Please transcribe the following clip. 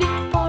big